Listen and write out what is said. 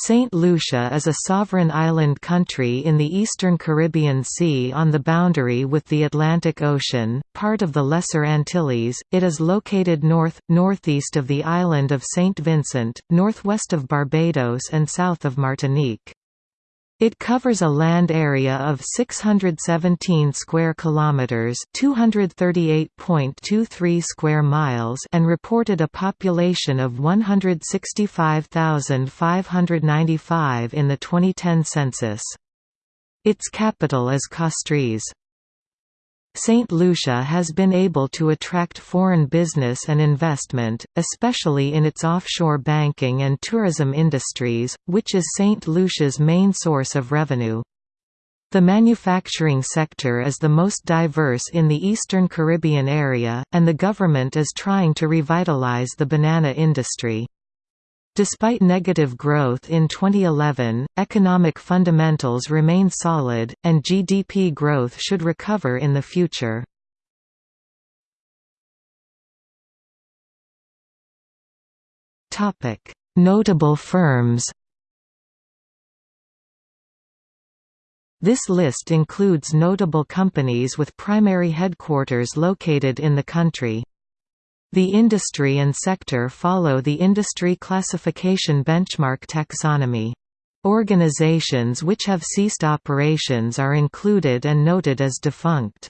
Saint Lucia is a sovereign island country in the eastern Caribbean Sea on the boundary with the Atlantic Ocean, part of the Lesser Antilles. It is located north northeast of the island of Saint Vincent, northwest of Barbados and south of Martinique. It covers a land area of 617 square kilometers, 238.23 square miles, and reported a population of 165,595 in the 2010 census. Its capital is Castries. St. Lucia has been able to attract foreign business and investment, especially in its offshore banking and tourism industries, which is St. Lucia's main source of revenue. The manufacturing sector is the most diverse in the eastern Caribbean area, and the government is trying to revitalize the banana industry. Despite negative growth in 2011, economic fundamentals remain solid, and GDP growth should recover in the future. Notable firms This list includes notable companies with primary headquarters located in the country. The industry and sector follow the industry classification benchmark taxonomy. Organizations which have ceased operations are included and noted as defunct.